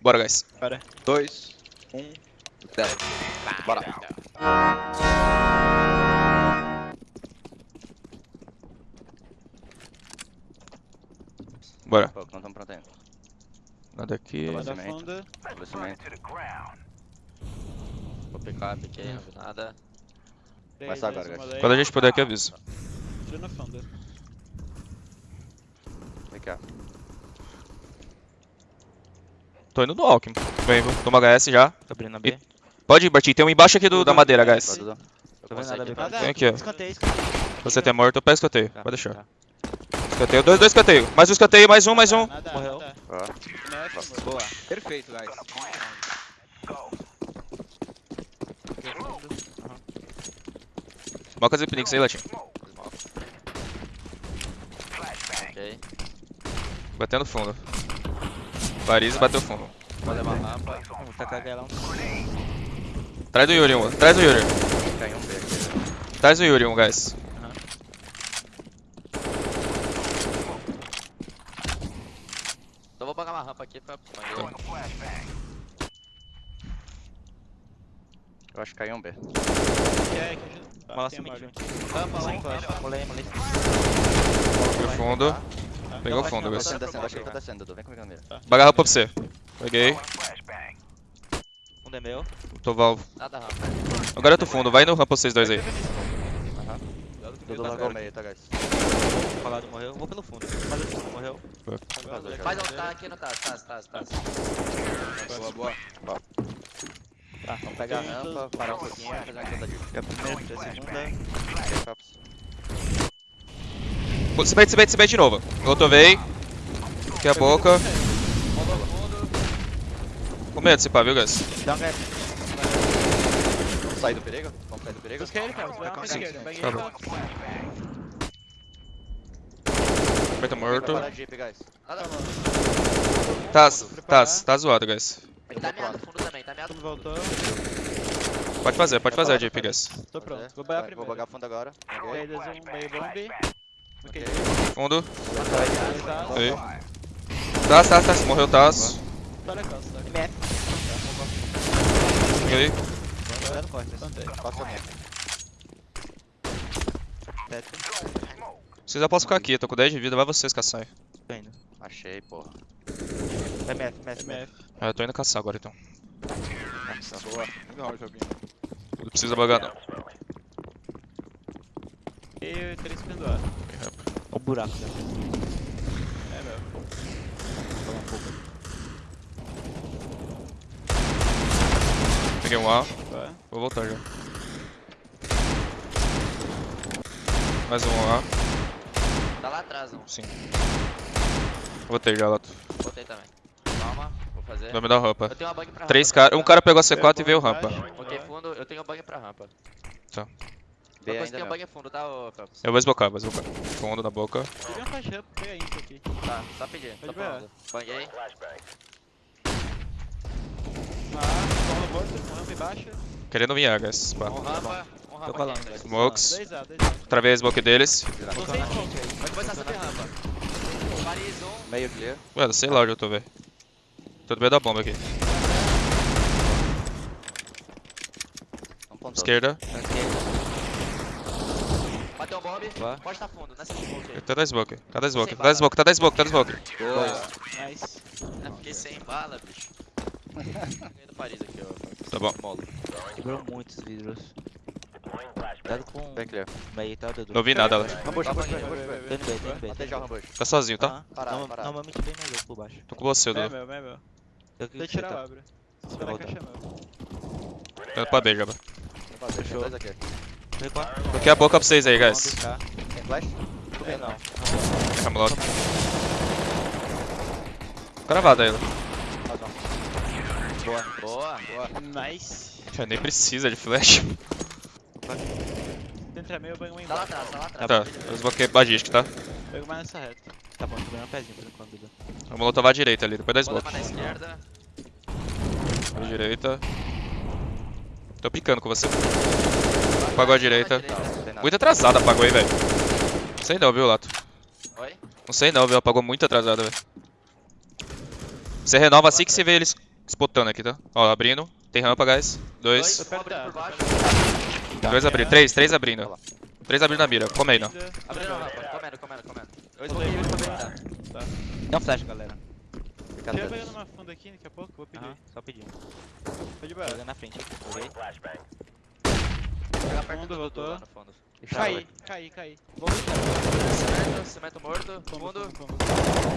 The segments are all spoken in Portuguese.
Bora, guys. Bora. 2, 1, 10. Bora. Bora. Pô, não estamos prontos ainda. Nada aqui. Manda Cimento. funda. Estabelecimento. Vou picar, piquei, não vi nada. Começa dois, agora, guys. dois. Quando a gente puder aqui, avisa. Tiro na funda. Vem cá. Tô indo no Alckmin. Vem, vou tomar HS já. Tô abrindo a B. Pode ir, Bartinho. Tem um embaixo aqui do, da madeira, guys. Eu Tô vendo nada. B. Vem aqui, ó. Escanteio, escanteio. Você tem morto, eu pego escanteio. Tá, Pode deixar. tá. Escanteio. Dois, dois escanteio. Mais um escanteio, mais um, mais um. Nada, Morreu. nada. Boa. Perfeito, guys. Moca Zipnix aí, Latinho. Ok. Batendo fundo. Paris bateu fundo. Vou levar a rampa. Vou galão. Traz do Yuri um. Traz do Yuri. Caiu um B aqui. Traz do Yuri um, guys. Então vou pagar uma rampa aqui pra. Eu acho que caiu um B. Tá, Mola tem a sumitiu. mole. Rampa, Molei, um. molei, molei. Foi fundo. Tá. Pegou Não, fundo, guys. Tá descendo, acho que ele tá descendo, Dudu. Vem comigo na mira. Baga rampa pra você. Peguei. Um é meu. Tô valvo. Nada rampa. Agora eu tô fundo. Vai no rampa vocês dois aí. Dudu largou o meio, tá, guys? Falado morreu. Vou pelo fundo. Mas o fundo morreu. Faz um tá aqui no Taz, Taz, Taz, Taz. Boa, boa. Tá, Vamos pegar a rampa, parar um pouquinho, fazer uma queda de Fica a primeira, a segunda. Se bate, se bate, se bate de novo. Rotovei. Aqui a boca. Com medo se pá, viu, guys? Dá um gap. Vamos sair do perigo? Vamos sair do perigo? Busca ele, cara. Vai Tá bom. Vem morto. Nada Tá, tá, tá zoado, guys. Ele tá meado, fundo também, tá meado. Voltou. Pode fazer, pode fazer jeep, guys. Tô pronto. Vou banhar Vai, Vou primeiro. bagar fundo agora. Ok. Três, dois, um, meio bomb. Ok. Fundo. Tá. Aí. Taz, Taz, Taz. Morreu. Tá na costa. tá? MF. Peguei. No corte. Plantei. Passa a minha. Teto. Vocês já podem ficar aqui, eu tô com 10 de vida, vai vocês caçar aí. Tô indo. Achei, porra. MF, MF, MF. MF. Ah, eu tô indo caçar agora então. Boa. Legal o joguinho. Não precisa bagar não. E três pendurados. Olha o buraco. Né? É, meu. Falar um pouco. Peguei um A, Vai. vou voltar já. Mais um A, Tá lá atrás, um. sim. Voltei já, Lato. Botei também. Calma, vou fazer. Vai me dar rampa. Eu tenho uma bug pra Três rampa. caras, um cara pegou a C4 e veio rampa. Ok, fundo, eu tenho bug pra rampa. B ainda tem um não. bug fundo, tá, ô Phelps? Eu vou esbocar, vou esbocar. Fundo na boca. Um flash up, pega isso aqui. Tá, só pedir. Tô pronto. Banguei. Ah, só no rampa embaixo. Querendo vir guys. Um rampa, um rampa aqui, dois. Smokes. 2A, 2A. Travei a smoke deles. Não tem smoke aí. Pode começar a subir rampa. Paris, um. Meio clear. Ué, sei lá onde eu tô, velho. Tô no meio da bomba aqui. Esquerda. Vai. Pode tá fundo, nessa smoke aí. Tá da smoke. Tá da smoke. Tá da smoke, tá da smoke, tá da smoke. Boa. Nice. Eu fiquei sem bala, bicho. Ganhei do Paris aqui, ó. Tá bom. Molo. Quebrou muitos vidros. Cuidado com clear. o meio, tá, Dudu? Não vi nada lá. Rambush, rambush, rambush. Matei já o rambush. Tá sozinho, tá? Parado, Norma- parado. Normalmente bem mais louco por baixo. Tô com você, É Dudu. meu, é meu. Eu que eu tirar tá. abra. Esperar Volta. caixa é meu. Pra B, Jaba. Dois aqui. Toquei a boca pra vocês aí, guys. Tem flash? Tô bem, não. Camelot. Cravada ela. Boa. Boa. Boa. Nice. Já nem precisa de flash. Tenta meio, eu banho um Tá lá embaixo. atrás, tá lá atrás. Tá, eu desbloqueei Bagistic, tá? Pego mais nessa reta. Tá bom, tô ganhando um pezinho por enquanto, Dudu. Vamos lotovar a direita ali, depois da Vou smoke. levar na esquerda. À direita. Tô picando com você. Apagou a direita. Não, não. Muito atrasado apagou aí, velho. sei não, viu, Lato? Oi? Não sei não, viu? Apagou muito atrasado, velho. Você renova assim que você vê eles spotando aqui, tá? Ó, abrindo. Tem rampa, guys. Dois. Dois, abrindo. Três, três abrindo. Três abrindo na mira. Come aí, não. Abrindo a rampa. Comendo, comendo, comendo. Eu esmokei, eu esmokei. Tá. Dá um flash, galera. Fica Tinha atrás. pegando uma funda aqui daqui a pouco, vou pedir. Aham, só pedir. Tô de Tô boa. na frente. Joguei. Vou pegar perto Fundo, do voltou. No fundo. Caí, caí, caí. Cimento, cimento morto. Fundo.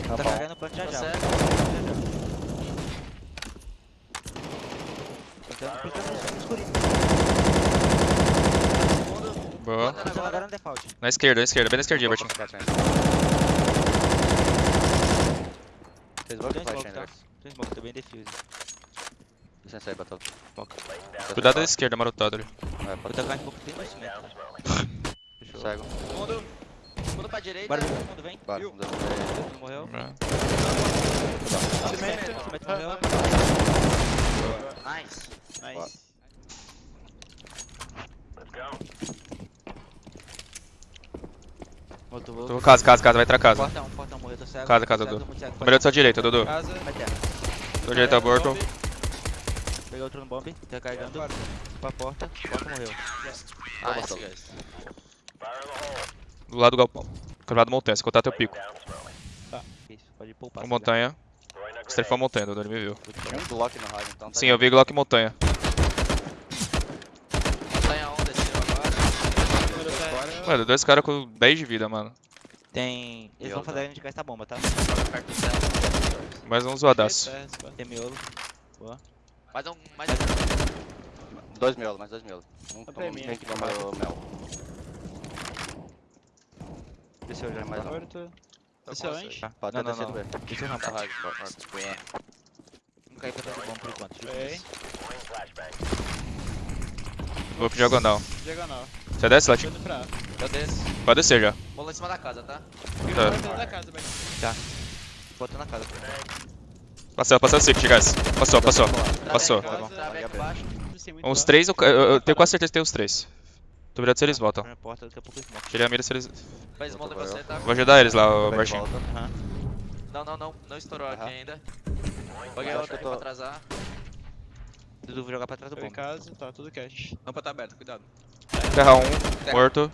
Tá Tá o plano já já. No escurinho. Fundo. Boa. Agora no default. Na esquerda, na esquerda. Bem na esquerdinha, Bertinho. Fez flash smoke, tá? Tem smoke, tô bem defuse. Licença aí, Batal. Cuidado da esquerda, marotado ali. Vou pode tacar um pouco cimento. Fechou. Cego. Fundo. Fundo pra direita. Bora, mundo, vem. Bora. Não morreu. Cimento, Cimento morreu. Nice. Nice. Voltou, voltou. Tô- Casa, casa, casa. Vai entrar casa. Portão, portão morreu, tô cego. Casa, casa, Dudu. Número da sua direita, Dudu. Casa. Vai terra. Sua direita, aborto. Peguei outro no bomb, tá carregando. Porta. Pra porta, porta morreu. Nice, guys. Do lado do galpão. Quebrado montanha. Se contar teu pico. Isso, pode poupar. Montanha. Strafou montanha, Dudu. Ele me viu. Tinha um Glock no rádio, então tá Sim, eu vi Glock montanha. Montanha 1 desceu agora. Tá- Mano, dois caras com 10 de vida, mano. Tem. Eles vão fazer a gente gastar bomba, tá? Joga perto do céu. Mais um zoadaço. Tem miolo. Mais um. Mais Dois miolos, mais dois miolos. Um Tá pra com mim, que aqui, toma o mel. Desceu já. Mais um. Tá Desceu? Tá. Pode Não, não, não. B. Desceu Tá rampa. rádio. Não caiu pra trás do bomba por enquanto. Vou pro diagonal. Diagonal. Você desce, Latinho? pra. Eu desço. Pode descer já. Vou lá em cima da casa, tá? Tá. Dentro da casa, vai. Botou na casa. Passou, passou o secret, guys. Passou, passou. Passou. Tá bom. Trave aqui Tem muito Uns três, eu, eu- eu tenho quase certeza que tem uns três. Tô virado se eles voltam. Na porta, daqui a pouco smoke. Tirei a mira se eles. Smoke em você, tá? Vou ajudar eles lá, o Bertinho. volta. Não, não, não. Não estourou aqui Aham. ainda. Peguei Acho outro que aqui eu pra tô- atrasar. Dudu, vou jogar pra trás do Tô em bomba. casa, tá tudo cash. Rampa tá aberta, cuidado. Terra 1, morto.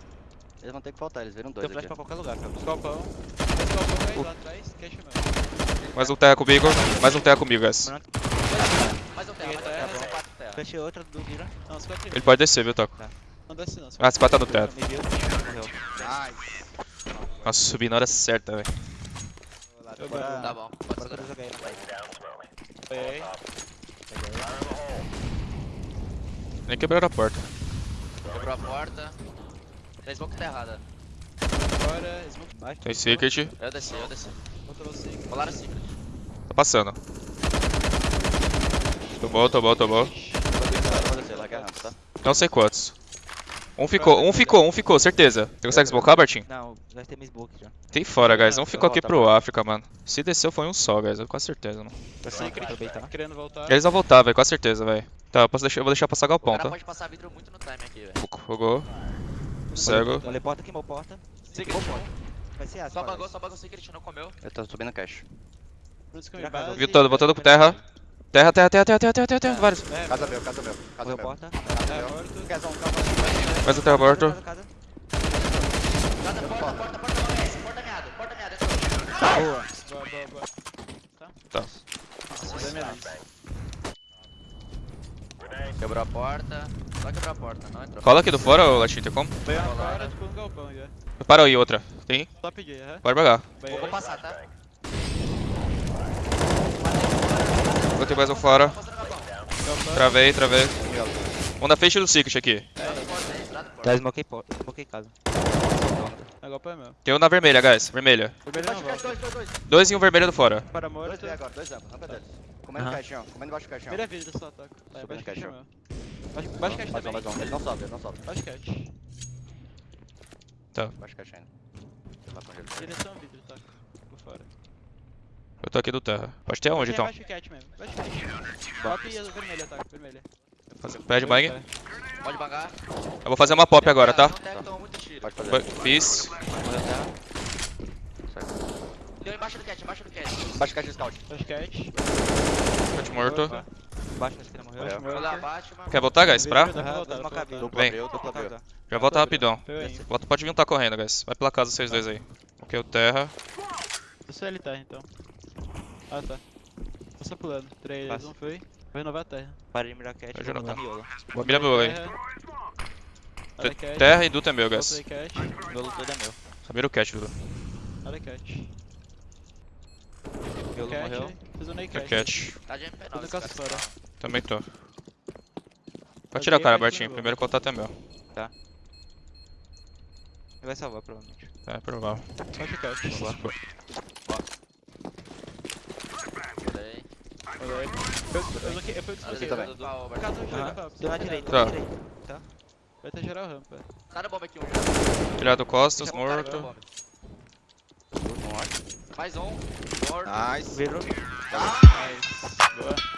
Eles vão ter que faltar, eles viram Tem dois flash aqui. pra qualquer lugar, cara. Esse galpão aí lá atrás, cash mesmo. Mais um terra comigo. Mais um terra comigo, guys. Mais um terra, mais um terra. Outra do Mira. Não, os quatro Ele pode descer, viu, Toco? Não desce não. Ah, esse quatro tá no teto. Nice. Nossa, subi na hora certa, velho. Bora- vou- Tá bom, pode segurar. Foi. Nem quebraram a porta. Quebrou a porta. Tem smoke terrada. Agora, smoke. Baixo. Tem secret. Eu desci, eu desci. Botou você. Rolaram secret. Tá passando. Tô bom, tô bom, tô bom. Vou descer, vou descer, larga a rampa, tá? Não sei quantos. Um ficou, um ficou, um ficou, certeza. Você consegue smocar, Bertinho? Não, vai ter mais smoke já. Tem fora, guys. Um ficou aqui pro. África, mano. Se desceu foi um só, guys. Eu com certeza, mano. Pra Secret. aproveitar. Querendo voltar. Eles vão voltar, velho. Com certeza, velho. Tá, eu, posso deixar, eu vou deixar passar O galpão, cara tá? pode passar vidro muito no time aqui, velho. Jogou. Cego. Olhei porta, queimou porta. Secret. Vai ser. Só bagou, só bagou secret, não comeu. Eu tô subindo que Já base. casou. Viu todo, botando pro terra. Terra, terra, terra, terra, terra, terra, terra, terra. Vários. É, Casa meu, casa meu, casa meu. porta. é, morto. Casão, calma. Mais um terra morto. Casa, casa, Casa, porta, porta, porta, é esse. Porta meado, porta meado. casa. Boa. Boa, boa, boa. Tá. Quebrou a porta. Só quebrou a porta, não entrou. Cola aqui do fora, Latinho, tem como? Veio uma fora, tipo um galpão já. Para aí, outra. Tem? Só peguei, aham. Pode pagar. Vai Vou, passar, tá? Botei mais um fora. Travei, travei. Um da frente do Secret aqui. Já smokei porta. Smokei casa. Tem um na vermelha, guys. Vermelha. Vermelho não Dois, dois, dois, dois. Dois e um vermelho do fora. Para Dois morto. B agora, dois rampa deles. Comendo caixão, comendo baixo do caixão. Primeira vidro só, toco. Tá, baixo cash caixão. Baixo, baixo cash Mais um, também. mais um. Ele não sobe, ele não sobe. Baixo cash. Baixo caixão ainda. Direção vidro, toco. Por fora. Eu tô aqui do terra. Pode ter onde, É então? Baixo cat mesmo. Baixo cat. Top e vermelha, toco. Vermelha. Pede bang. É. Pode bangar. Eu vou fazer uma pop agora, tá? Não tem, toma muito tiro. Pode fazer. Fiz. Morreu terra. Deu embaixo do cat, embaixo do cat. Baixa caixa de scout. Flash cat. Cat morto. Baixo na esquina morreu. Morreu. Lá mano. Quer voltar, guys? Pra? Dupla Vem. Já volta rapidão. Volta, pode vir tá correndo, guys. Vai pela casa vocês dois aí. Ok, o terra. Eu sou ele terra então. Ah tá. Tô só pulando. 3, Passa. 2, 1, foi. Vou renovar a terra. Parei de mirar cat, Vai vou botar miolo. Mira meu aí. Terra. E Duta é meu, guys. Miolo todo é meu. Mira o cat, Duda. Olha cat. Miolo morreu. Fiz o Cat. cat. Tá de MP9. Tudo esse caça cara. fora. Também tô. Pode tirar a cara, mas Bartinho. Primeiro contato é meu. Ele vai salvar, provavelmente. É provável. Flash cat. Rodei. Olha aí. Eu, eu, eu, Aqui eu, também. Deu na direita, Tá. na direita. Vai ter geral rampa. Tá na bomba aqui, um. Tirado costas, morto. bomba. Mais um. Morto. Nice. Virou. Nice. Boa.